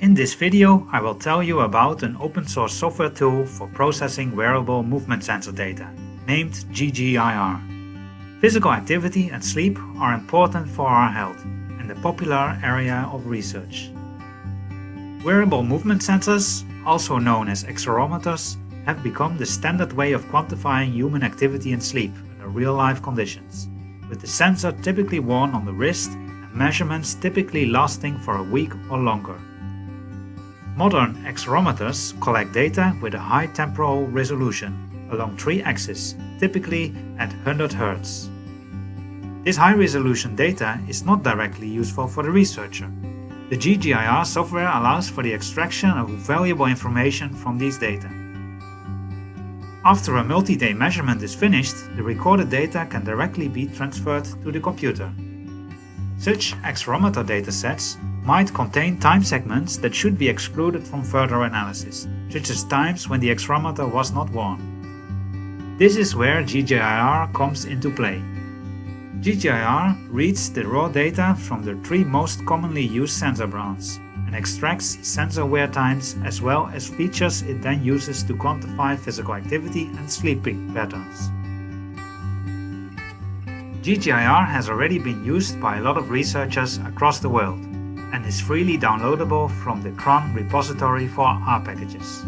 In this video I will tell you about an open source software tool for processing wearable movement sensor data, named GGIR. Physical activity and sleep are important for our health and a popular area of research. Wearable movement sensors, also known as accelerometers, have become the standard way of quantifying human activity and sleep under real-life conditions, with the sensor typically worn on the wrist and measurements typically lasting for a week or longer. Modern accelerometers collect data with a high temporal resolution along three axes, typically at 100 Hz. This high-resolution data is not directly useful for the researcher. The GGIR software allows for the extraction of valuable information from these data. After a multi-day measurement is finished, the recorded data can directly be transferred to the computer. Such accelerometer datasets might contain time segments that should be excluded from further analysis, such as times when the accelerometer was not worn. This is where GGIR comes into play. GGIR reads the raw data from the three most commonly used sensor brands and extracts sensor wear times as well as features it then uses to quantify physical activity and sleeping patterns. GGIR has already been used by a lot of researchers across the world and is freely downloadable from the CRAN repository for R packages.